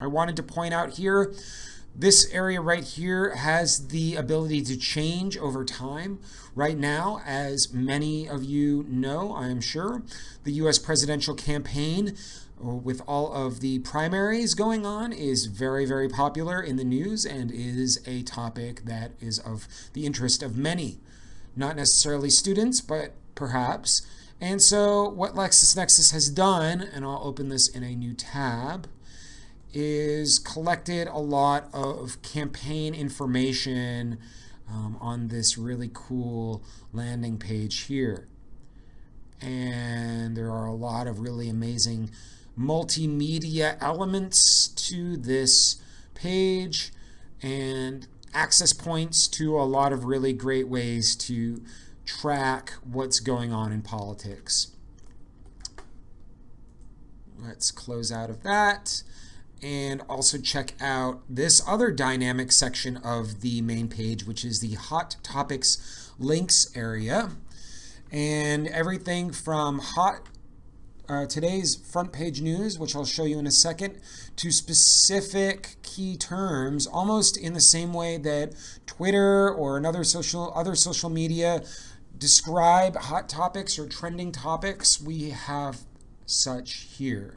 I wanted to point out here, this area right here has the ability to change over time. Right now, as many of you know, I am sure, the US presidential campaign uh, with all of the primaries going on is very, very popular in the news and is a topic that is of the interest of many. Not necessarily students, but perhaps. And so what LexisNexis has done, and I'll open this in a new tab, is collected a lot of campaign information um, on this really cool landing page here. And there are a lot of really amazing multimedia elements to this page and access points to a lot of really great ways to track what's going on in politics. Let's close out of that and also check out this other dynamic section of the main page, which is the Hot Topics links area. And everything from hot uh, today's front page news, which I'll show you in a second, to specific key terms, almost in the same way that Twitter or another social other social media describe hot topics or trending topics. We have such here.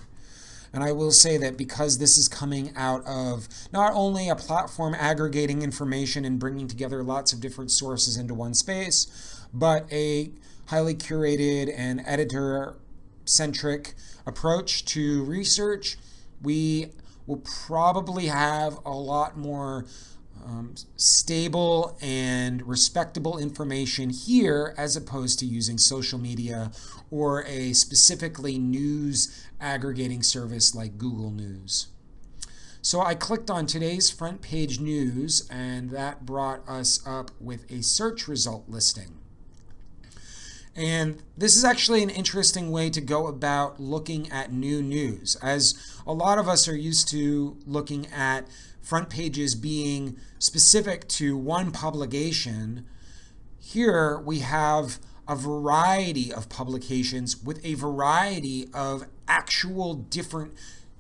And I will say that because this is coming out of not only a platform aggregating information and bringing together lots of different sources into one space, but a highly curated and editor-centric approach to research, we will probably have a lot more um, stable and respectable information here as opposed to using social media or a specifically news aggregating service like Google News. So I clicked on today's front page news and that brought us up with a search result listing. And this is actually an interesting way to go about looking at new news, as a lot of us are used to looking at front pages being specific to one publication. Here we have a variety of publications with a variety of actual different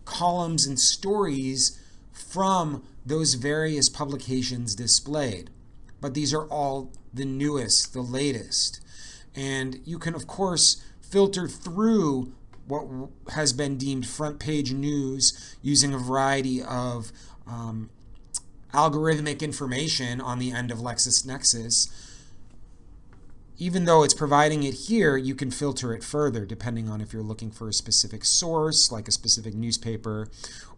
columns and stories from those various publications displayed. But these are all the newest, the latest. And you can, of course, filter through what has been deemed front page news using a variety of um, algorithmic information on the end of LexisNexis. Even though it's providing it here, you can filter it further depending on if you're looking for a specific source, like a specific newspaper,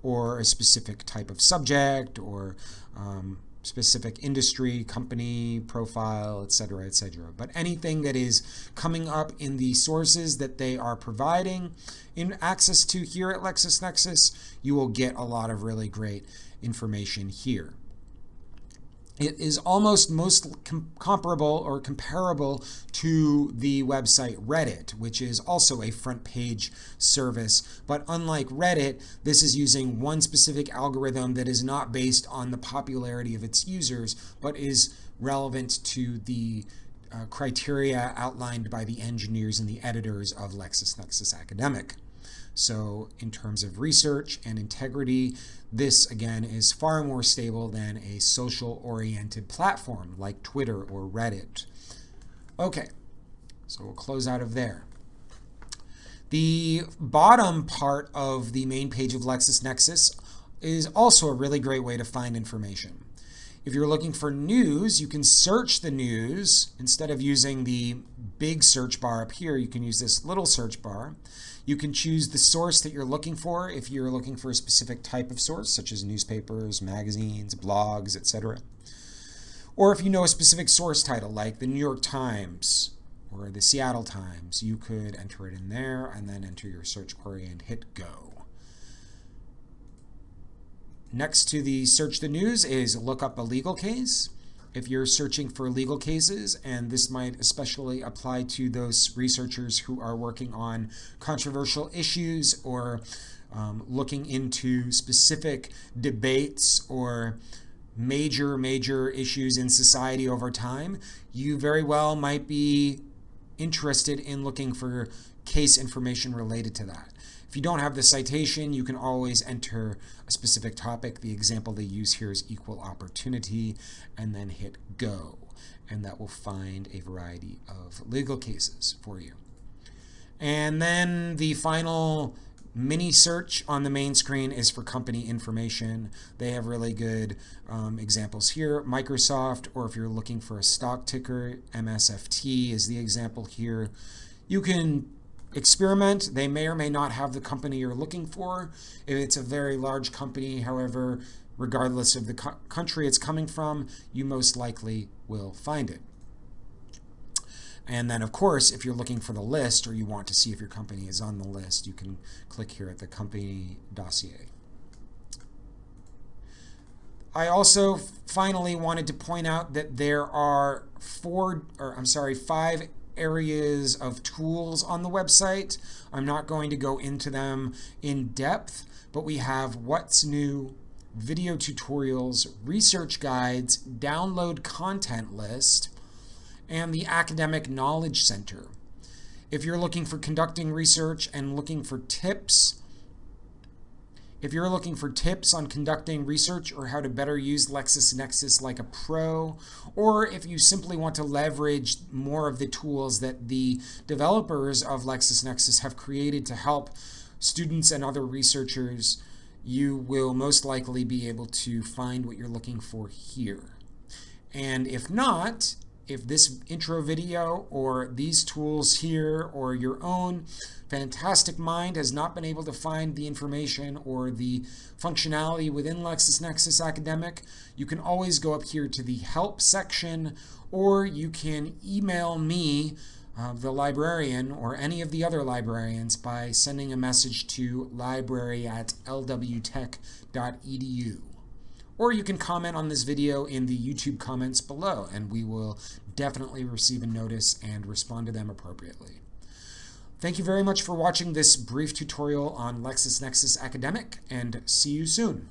or a specific type of subject, or um, specific industry, company, profile, etc., etc. But anything that is coming up in the sources that they are providing in access to here at LexisNexis, you will get a lot of really great information here. It is almost most com comparable or comparable to the website Reddit, which is also a front page service. But unlike Reddit, this is using one specific algorithm that is not based on the popularity of its users, but is relevant to the uh, criteria outlined by the engineers and the editors of LexisNexis Academic. So in terms of research and integrity, this again is far more stable than a social oriented platform like Twitter or Reddit. Okay, so we'll close out of there. The bottom part of the main page of LexisNexis is also a really great way to find information. If you're looking for news, you can search the news. Instead of using the big search bar up here, you can use this little search bar. You can choose the source that you're looking for if you're looking for a specific type of source, such as newspapers, magazines, blogs, etc. Or if you know a specific source title, like the New York Times or the Seattle Times, you could enter it in there and then enter your search query and hit go. Next to the search the news is look up a legal case. If you're searching for legal cases, and this might especially apply to those researchers who are working on controversial issues or um, looking into specific debates or major, major issues in society over time, you very well might be interested in looking for case information related to that. If you don't have the citation, you can always enter a specific topic. The example they use here is equal opportunity, and then hit go. And that will find a variety of legal cases for you. And then the final mini search on the main screen is for company information. They have really good um, examples here. Microsoft, or if you're looking for a stock ticker, MSFT is the example here. You can experiment. They may or may not have the company you're looking for. If it's a very large company, however, regardless of the co country it's coming from, you most likely will find it. And then, of course, if you're looking for the list or you want to see if your company is on the list, you can click here at the company dossier. I also finally wanted to point out that there are four, or I'm sorry, five areas of tools on the website. I'm not going to go into them in depth, but we have what's new, video tutorials, research guides, download content list, and the Academic Knowledge Center. If you're looking for conducting research and looking for tips, if you're looking for tips on conducting research or how to better use LexisNexis like a pro, or if you simply want to leverage more of the tools that the developers of LexisNexis have created to help students and other researchers, you will most likely be able to find what you're looking for here. And if not, if this intro video or these tools here or your own fantastic mind has not been able to find the information or the functionality within LexisNexis Academic, you can always go up here to the help section or you can email me, uh, the librarian, or any of the other librarians by sending a message to library at lwtech.edu. Or you can comment on this video in the YouTube comments below, and we will definitely receive a notice and respond to them appropriately. Thank you very much for watching this brief tutorial on LexisNexis Academic, and see you soon.